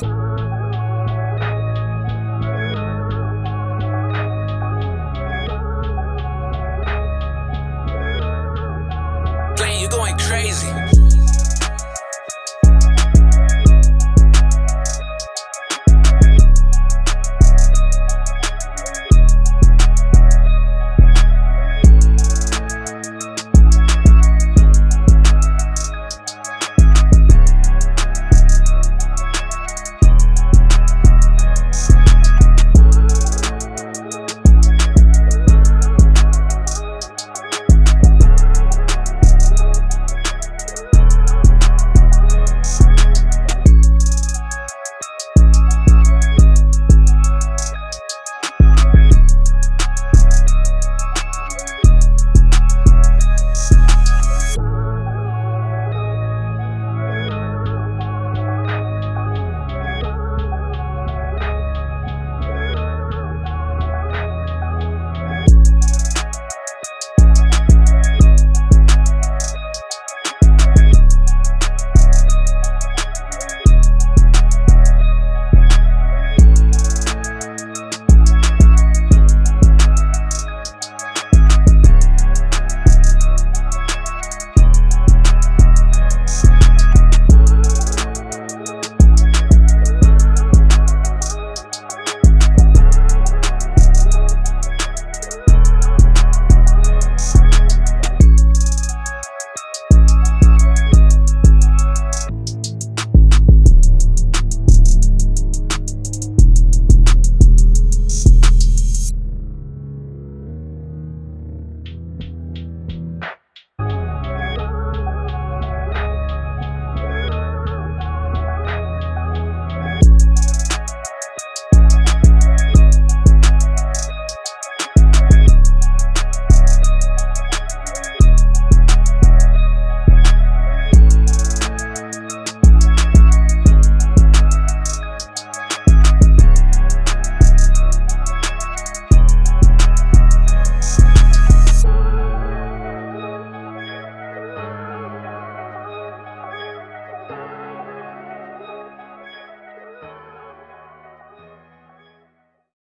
Playing, you going crazy.